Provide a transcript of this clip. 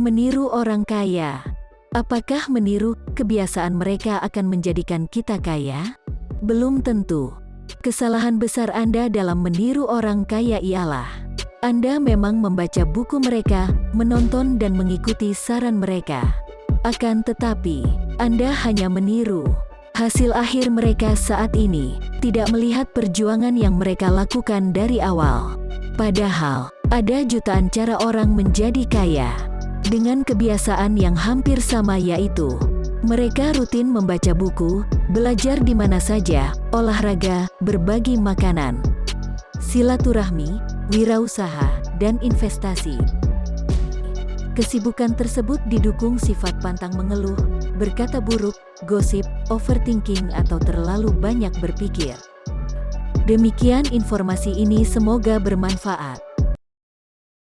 Meniru orang kaya. Apakah meniru kebiasaan mereka akan menjadikan kita kaya? Belum tentu. Kesalahan besar Anda dalam meniru orang kaya ialah Anda memang membaca buku mereka, menonton dan mengikuti saran mereka. Akan tetapi, Anda hanya meniru. Hasil akhir mereka saat ini tidak melihat perjuangan yang mereka lakukan dari awal. Padahal, ada jutaan cara orang menjadi kaya dengan kebiasaan yang hampir sama yaitu mereka rutin membaca buku, belajar di mana saja, olahraga, berbagi makanan, silaturahmi, wirausaha, dan investasi. Kesibukan tersebut didukung sifat pantang mengeluh, berkata buruk, gosip, overthinking atau terlalu banyak berpikir. Demikian informasi ini semoga bermanfaat.